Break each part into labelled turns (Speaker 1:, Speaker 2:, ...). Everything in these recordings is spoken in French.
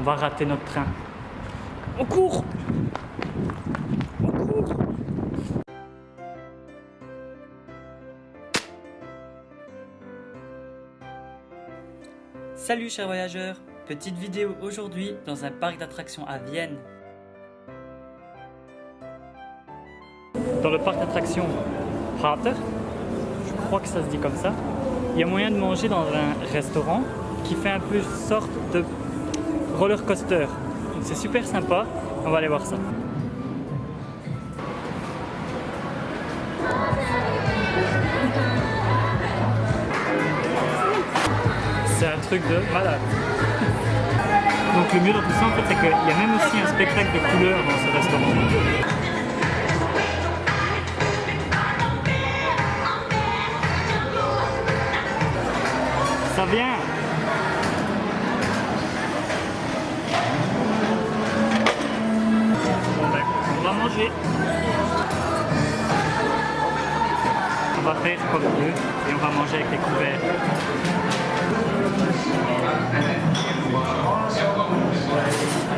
Speaker 1: On va rater notre train. On court On court Salut chers voyageurs Petite vidéo aujourd'hui dans un parc d'attractions à Vienne. Dans le parc d'attractions Prater, je crois que ça se dit comme ça, il y a moyen de manger dans un restaurant qui fait un peu sorte de roller coaster. C'est super sympa, on va aller voir ça. C'est un truc de malade. Donc le mieux dans tout ça en fait c'est qu'il y a même aussi un spectacle de couleurs dans ce restaurant. Ça vient On va faire comme eux et on va manger avec les couverts.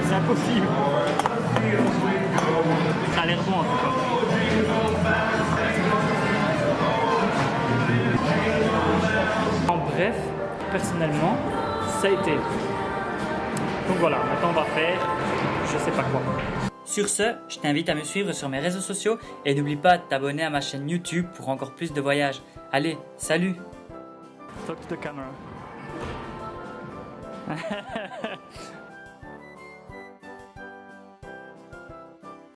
Speaker 1: C'est impossible. Ça a l'air bon en tout cas. En bref, personnellement, ça a été. Donc voilà, maintenant on va faire je sais pas quoi. Sur ce, je t'invite à me suivre sur mes réseaux sociaux et n'oublie pas de t'abonner à ma chaîne YouTube pour encore plus de voyages. Allez, salut.